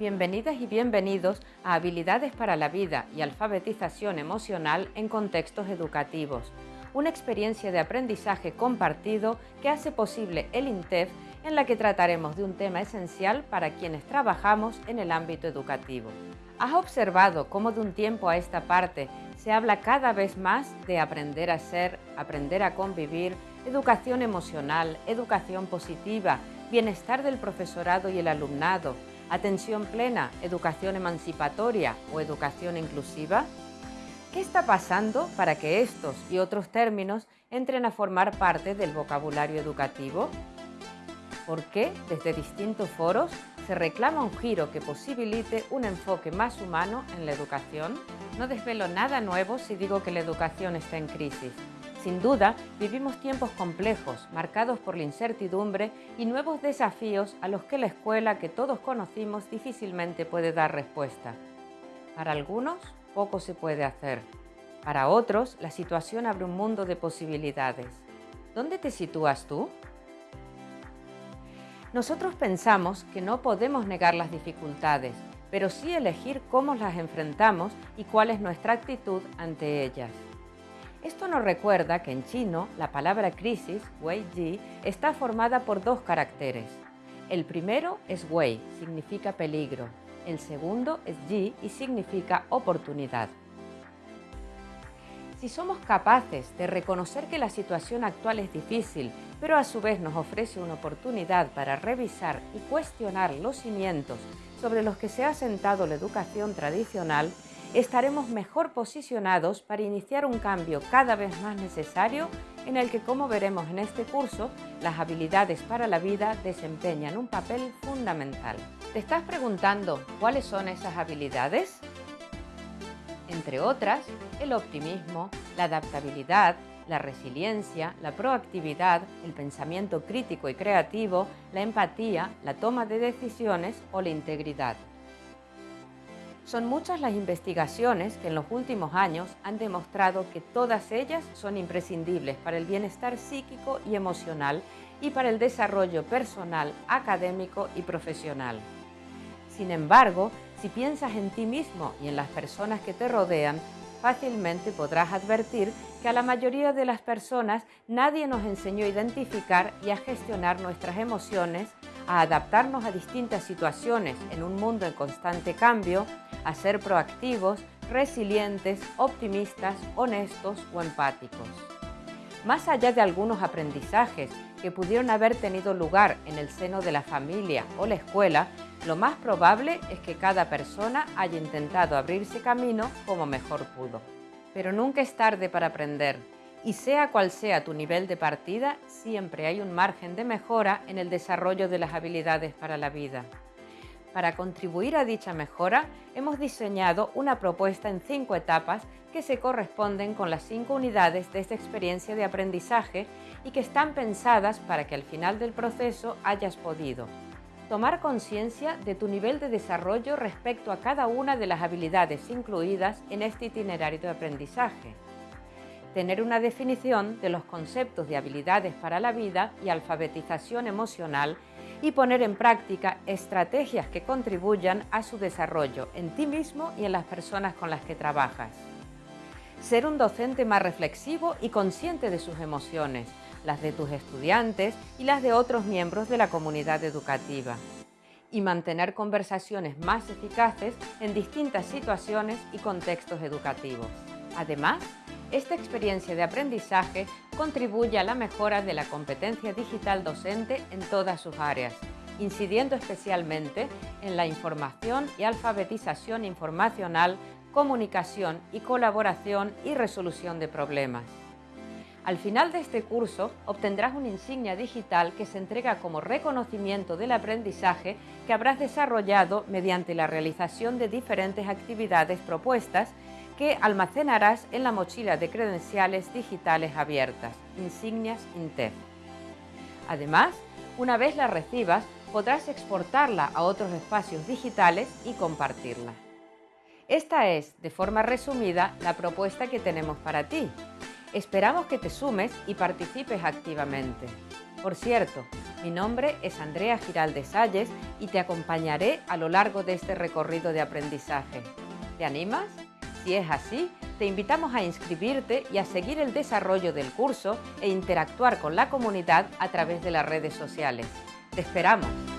Bienvenidas y bienvenidos a Habilidades para la Vida y Alfabetización Emocional en Contextos Educativos, una experiencia de aprendizaje compartido que hace posible el INTEF en la que trataremos de un tema esencial para quienes trabajamos en el ámbito educativo. ¿Has observado cómo de un tiempo a esta parte se habla cada vez más de aprender a ser, aprender a convivir, educación emocional, educación positiva, bienestar del profesorado y el alumnado, atención plena, educación emancipatoria o educación inclusiva? ¿Qué está pasando para que estos y otros términos entren a formar parte del vocabulario educativo? ¿Por qué desde distintos foros se reclama un giro que posibilite un enfoque más humano en la educación? No desvelo nada nuevo si digo que la educación está en crisis. Sin duda, vivimos tiempos complejos, marcados por la incertidumbre y nuevos desafíos a los que la escuela que todos conocimos difícilmente puede dar respuesta. Para algunos, poco se puede hacer. Para otros, la situación abre un mundo de posibilidades. ¿Dónde te sitúas tú? Nosotros pensamos que no podemos negar las dificultades, pero sí elegir cómo las enfrentamos y cuál es nuestra actitud ante ellas. Esto nos recuerda que en chino la palabra crisis, wei ji, está formada por dos caracteres. El primero es wei, significa peligro. El segundo es ji y significa oportunidad. Si somos capaces de reconocer que la situación actual es difícil, pero a su vez nos ofrece una oportunidad para revisar y cuestionar los cimientos sobre los que se ha sentado la educación tradicional, estaremos mejor posicionados para iniciar un cambio cada vez más necesario en el que, como veremos en este curso, las habilidades para la vida desempeñan un papel fundamental. ¿Te estás preguntando cuáles son esas habilidades? Entre otras, el optimismo, la adaptabilidad, la resiliencia, la proactividad, el pensamiento crítico y creativo, la empatía, la toma de decisiones o la integridad. Son muchas las investigaciones que en los últimos años han demostrado que todas ellas son imprescindibles para el bienestar psíquico y emocional y para el desarrollo personal, académico y profesional. Sin embargo, si piensas en ti mismo y en las personas que te rodean, fácilmente podrás advertir que a la mayoría de las personas nadie nos enseñó a identificar y a gestionar nuestras emociones, a adaptarnos a distintas situaciones en un mundo en constante cambio, a ser proactivos, resilientes, optimistas, honestos o empáticos. Más allá de algunos aprendizajes que pudieron haber tenido lugar en el seno de la familia o la escuela, lo más probable es que cada persona haya intentado abrirse camino como mejor pudo. Pero nunca es tarde para aprender, y sea cual sea tu nivel de partida, siempre hay un margen de mejora en el desarrollo de las habilidades para la vida. Para contribuir a dicha mejora, hemos diseñado una propuesta en cinco etapas que se corresponden con las cinco unidades de esta experiencia de aprendizaje y que están pensadas para que al final del proceso hayas podido tomar conciencia de tu nivel de desarrollo respecto a cada una de las habilidades incluidas en este itinerario de aprendizaje. Tener una definición de los conceptos de habilidades para la vida y alfabetización emocional y poner en práctica estrategias que contribuyan a su desarrollo en ti mismo y en las personas con las que trabajas. Ser un docente más reflexivo y consciente de sus emociones, las de tus estudiantes y las de otros miembros de la comunidad educativa. Y mantener conversaciones más eficaces en distintas situaciones y contextos educativos. Además, esta experiencia de aprendizaje contribuye a la mejora de la competencia digital docente en todas sus áreas, incidiendo especialmente en la información y alfabetización informacional, comunicación y colaboración y resolución de problemas. Al final de este curso obtendrás una insignia digital que se entrega como reconocimiento del aprendizaje que habrás desarrollado mediante la realización de diferentes actividades propuestas que almacenarás en la mochila de credenciales digitales abiertas, Insignias INTEF. Además, una vez la recibas, podrás exportarla a otros espacios digitales y compartirla. Esta es, de forma resumida, la propuesta que tenemos para ti. Esperamos que te sumes y participes activamente. Por cierto, Mi nombre es Andrea Giraldes Salles y te acompañaré a lo largo de este recorrido de aprendizaje. ¿Te animas? Si es así, te invitamos a inscribirte y a seguir el desarrollo del curso e interactuar con la comunidad a través de las redes sociales. ¡Te esperamos!